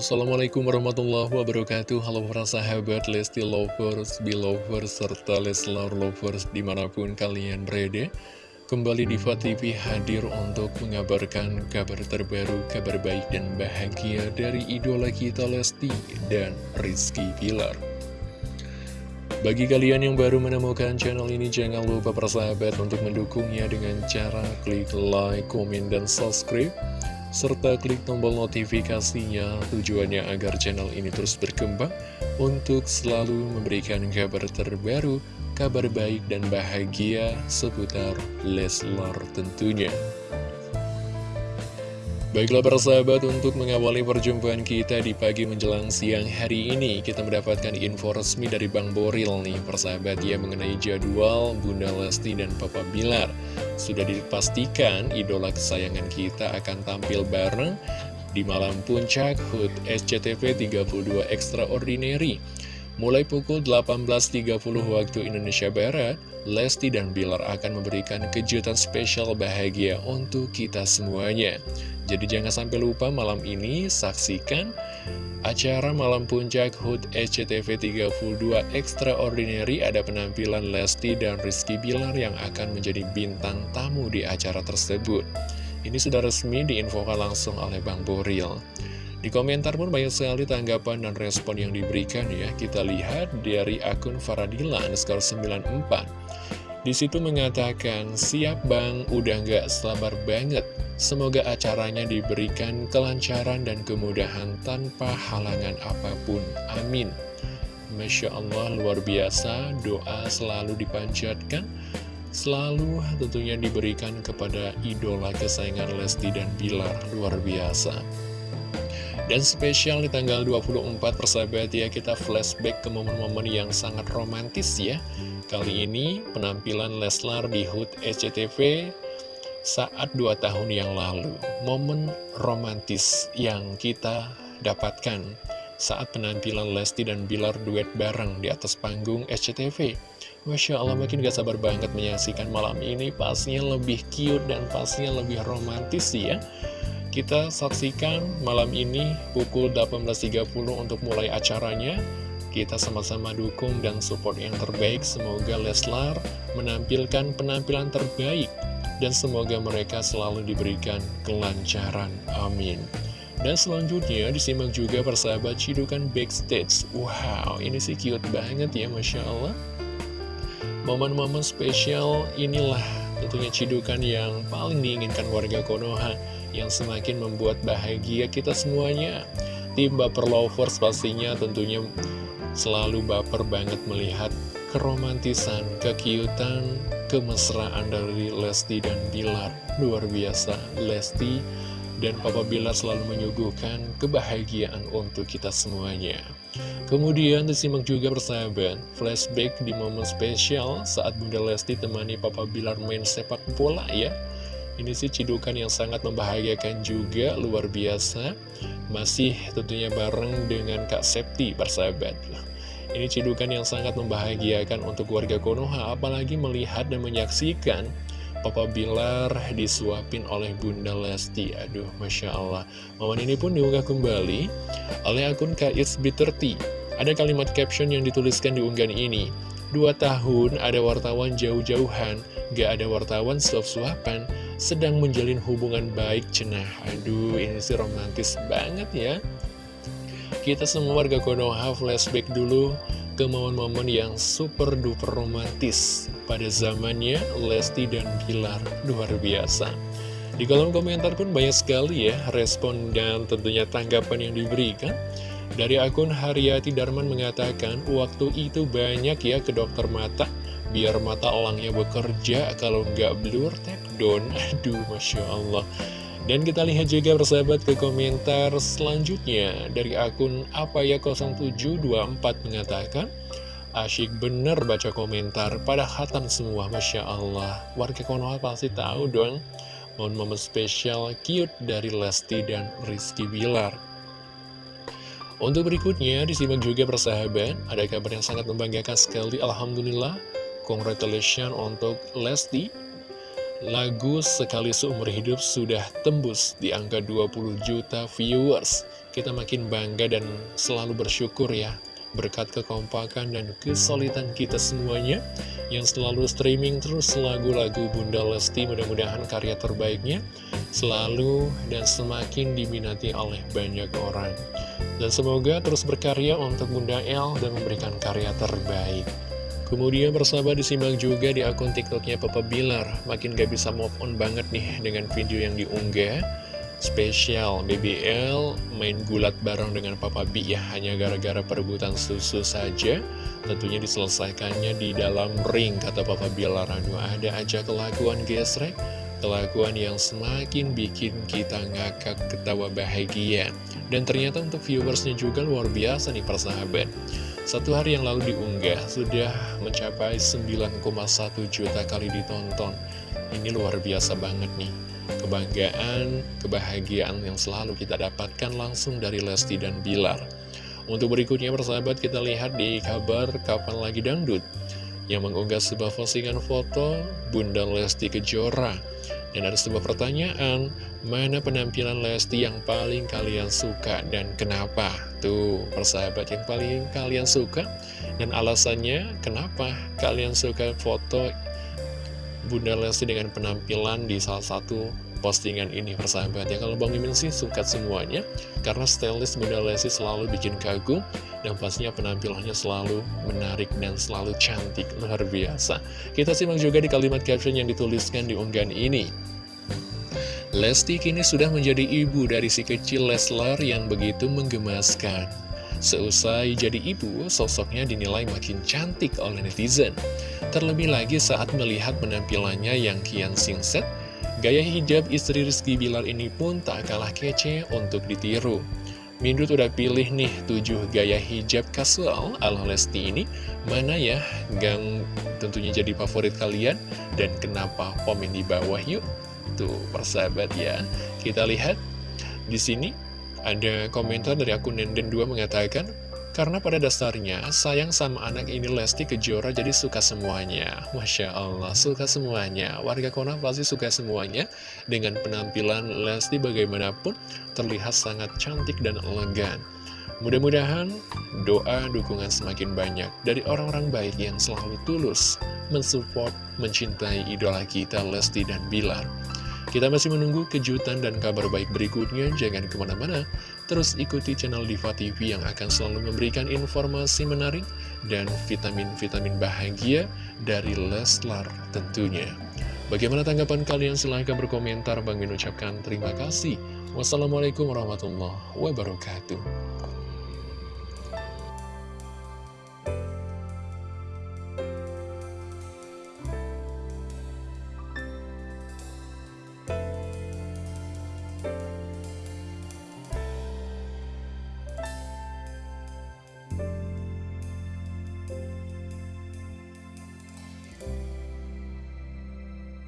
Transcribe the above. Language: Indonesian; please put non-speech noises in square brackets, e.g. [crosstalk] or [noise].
Assalamualaikum warahmatullahi wabarakatuh. Halo para sahabat Lesti Lovers, Belovers, serta Leslar Lovers di mana pun kalian berada. Kembali di TV hadir untuk mengabarkan kabar terbaru, kabar baik dan bahagia dari idola kita Lesti dan Rizky Pilar bagi kalian yang baru menemukan channel ini, jangan lupa persahabat untuk mendukungnya dengan cara klik like, komen, dan subscribe serta klik tombol notifikasinya tujuannya agar channel ini terus berkembang untuk selalu memberikan kabar terbaru, kabar baik dan bahagia seputar Leslar tentunya. Baiklah para sahabat, untuk mengawali perjumpaan kita di pagi menjelang siang hari ini Kita mendapatkan info resmi dari Bang Boril nih persahabat ya Mengenai jadwal Bunda Lesti dan Papa Bilar Sudah dipastikan idola kesayangan kita akan tampil bareng Di malam puncak HUT SCTV 32 Extraordinary Mulai pukul 18.30 waktu Indonesia Barat, Lesti dan Bilar akan memberikan kejutan spesial bahagia untuk kita semuanya. Jadi jangan sampai lupa malam ini saksikan acara Malam Puncak HUT SCTV 32 Extraordinary ada penampilan Lesti dan Rizky Bilar yang akan menjadi bintang tamu di acara tersebut. Ini sudah resmi diinfokan langsung oleh Bang Boril. Di komentar pun banyak sekali tanggapan dan respon yang diberikan ya. Kita lihat dari akun Faradila underscore 94. Di situ mengatakan, siap bang, udah nggak sabar banget. Semoga acaranya diberikan kelancaran dan kemudahan tanpa halangan apa pun. Amin. Masya Allah, luar biasa, doa selalu dipanjatkan, selalu tentunya diberikan kepada idola kesayangan Lesti dan Bilar, luar biasa. Dan spesial di tanggal 24 persahabat ya kita flashback ke momen-momen yang sangat romantis ya. Kali ini penampilan Leslar di HUT SCTV saat 2 tahun yang lalu. Momen romantis yang kita dapatkan saat penampilan Lesti dan Bilar duet bareng di atas panggung SCTV Masya Allah makin gak sabar banget menyaksikan malam ini. Pastinya lebih cute dan pastinya lebih romantis ya kita saksikan malam ini pukul 18.30 untuk mulai acaranya. Kita sama-sama dukung dan support yang terbaik. Semoga Leslar menampilkan penampilan terbaik. Dan semoga mereka selalu diberikan kelancaran. Amin. Dan selanjutnya disimak juga persahabat cidukan backstage. Wow, ini sih cute banget ya Masya Allah. Momen-momen spesial inilah tentunya cidukan yang paling diinginkan warga Konoha yang semakin membuat bahagia kita semuanya. Tim Baper Lovers pastinya tentunya selalu baper banget melihat keromantisan, kekiutan, kemesraan dari Lesti dan Bilar. Luar biasa, Lesti dan Papa Bilar selalu menyuguhkan kebahagiaan untuk kita semuanya. Kemudian disimak juga persahabat, flashback di momen spesial saat Bunda Lesti temani Papa Bilar main sepak bola ya. Ini sih cidukan yang sangat membahagiakan juga, luar biasa. Masih tentunya bareng dengan Kak Septi, persahabat. Ini cidukan yang sangat membahagiakan untuk warga Konoha, apalagi melihat dan menyaksikan Papa Bilar disuapin oleh Bunda Lesti. Aduh, Masya Allah. Momen ini pun diunggah kembali oleh akun KISB30. Ada kalimat caption yang dituliskan di unggahan ini. Dua tahun ada wartawan jauh-jauhan, gak ada wartawan suap-suapan, sedang menjalin hubungan baik cenah. Aduh ini sih romantis banget ya. Kita semua warga Konoha flashback dulu ke momen-momen yang super duper romantis Pada zamannya Lesti dan Bilar. Luar biasa. Di kolom komentar pun banyak sekali ya respon dan tentunya tanggapan yang diberikan dari akun Haryati Darman mengatakan, waktu itu banyak ya ke dokter mata, biar mata elangnya bekerja, kalau nggak blur, tap down. [laughs] Aduh, Masya Allah. Dan kita lihat juga bersahabat ke komentar selanjutnya dari akun apa ya 0724 mengatakan, Asyik bener baca komentar pada hatam semua, Masya Allah. Warga Konoha pasti tahu dong, momen-momen spesial cute dari Lesti dan Rizky Bilar. Untuk berikutnya, disimak juga persahabat, ada kabar yang sangat membanggakan sekali, Alhamdulillah, congratulations untuk Lesti. Lagu Sekali Seumur Hidup sudah tembus di angka 20 juta viewers. kita makin bangga dan selalu bersyukur ya berkat kekompakan dan kesulitan kita semuanya yang selalu streaming terus lagu-lagu Bunda Lesti mudah-mudahan karya terbaiknya selalu dan semakin diminati oleh banyak orang. Dan semoga terus berkarya untuk Bunda El dan memberikan karya terbaik. Kemudian bersama disimak juga di akun tiktoknya Papa Bilar. Makin gak bisa move on banget nih dengan video yang diunggah spesial BBL main gulat bareng dengan Papa B ya hanya gara-gara perebutan susu saja. Tentunya diselesaikannya di dalam ring kata Papa Bilar aduh ada aja kelakuan gesrek kelakuan yang semakin bikin kita ngakak ketawa bahagia. Dan ternyata untuk viewersnya juga luar biasa nih persahabat satu hari yang lalu diunggah sudah mencapai 9,1 juta kali ditonton. Ini luar biasa banget nih kebanggaan, kebahagiaan yang selalu kita dapatkan langsung dari Lesti dan Bilar. Untuk berikutnya persahabat kita lihat di kabar Kapan Lagi Dangdut yang mengunggah sebuah postingan foto Bunda Lesti Kejora. Dan ada sebuah pertanyaan, mana penampilan Lesti yang paling kalian suka dan kenapa? Tuh, persahabat yang paling kalian suka dan alasannya kenapa kalian suka foto Bunda Lesti dengan penampilan di salah satu postingan ini persahabat. Ya Kalau Bang Mimin sih suka semuanya Karena stylist Bunda Lesti selalu bikin kagum Dan pastinya penampilannya selalu menarik dan selalu cantik. Luar biasa. Kita simak juga di kalimat caption yang dituliskan di unggahan ini. Lesti kini sudah menjadi ibu dari si kecil Leslar yang begitu menggemaskan Seusai jadi ibu, sosoknya dinilai makin cantik oleh netizen. Terlebih lagi saat melihat penampilannya yang kian singset, gaya hijab istri Rizky Bilar ini pun tak kalah kece untuk ditiru. Mindut udah pilih nih 7 gaya hijab kasual ala Lesti ini, mana ya gang tentunya jadi favorit kalian, dan kenapa komen di bawah yuk? Tuh, persahabat ya. Kita lihat di sini ada komentar dari akun Nenden2 mengatakan, karena pada dasarnya sayang sama anak ini Lesti Kejora jadi suka semuanya. Masya Allah, suka semuanya. Warga Kona pasti suka semuanya. Dengan penampilan Lesti bagaimanapun terlihat sangat cantik dan elegan. Mudah-mudahan doa dukungan semakin banyak dari orang-orang baik yang selalu tulus mensupport, mencintai idola kita Lesti dan Bilar. Kita masih menunggu kejutan dan kabar baik berikutnya, jangan ke mana-mana. Terus ikuti channel Diva TV yang akan selalu memberikan informasi menarik dan vitamin-vitamin bahagia dari Leslar tentunya. Bagaimana tanggapan kalian? Silahkan berkomentar. Bang Min ucapkan terima kasih. Wassalamualaikum warahmatullahi wabarakatuh.